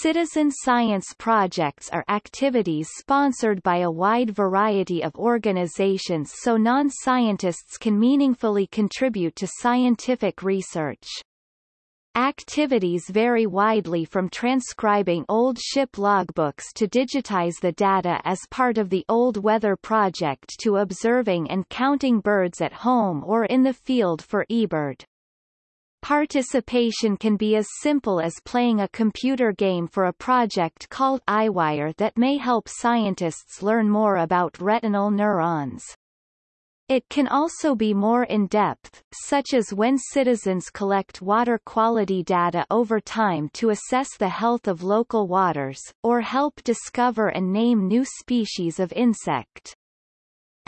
Citizen science projects are activities sponsored by a wide variety of organizations so non-scientists can meaningfully contribute to scientific research. Activities vary widely from transcribing old ship logbooks to digitize the data as part of the Old Weather Project to observing and counting birds at home or in the field for eBird. Participation can be as simple as playing a computer game for a project called EyeWire that may help scientists learn more about retinal neurons. It can also be more in-depth, such as when citizens collect water quality data over time to assess the health of local waters, or help discover and name new species of insect.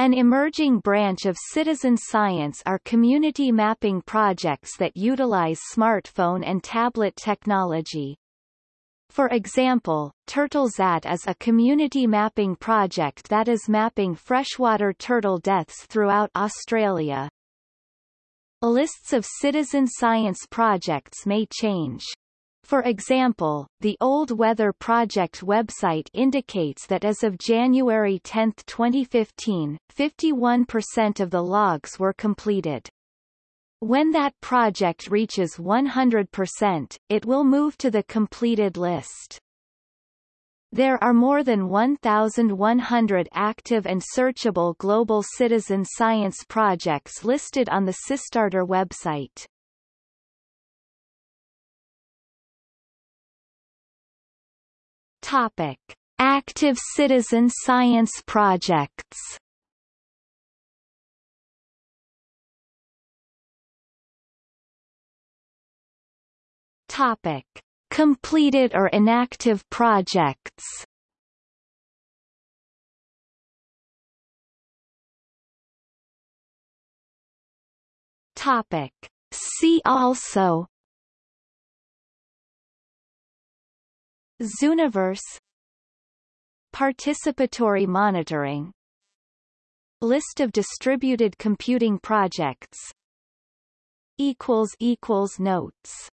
An emerging branch of citizen science are community mapping projects that utilize smartphone and tablet technology. For example, TurtleSAT is a community mapping project that is mapping freshwater turtle deaths throughout Australia. Lists of citizen science projects may change. For example, the Old Weather Project website indicates that as of January 10, 2015, 51% of the logs were completed. When that project reaches 100%, it will move to the completed list. There are more than 1,100 active and searchable global citizen science projects listed on the SciStarter website. Topic. Active citizen science projects Topic. Completed or inactive projects Topic. See also Zooniverse. Participatory monitoring. List of distributed computing projects. Notes